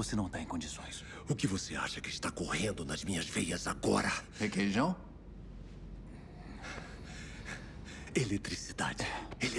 Você não está em condições. O que você acha que está correndo nas minhas veias agora? Requeijão? Eletricidade. Eletricidade.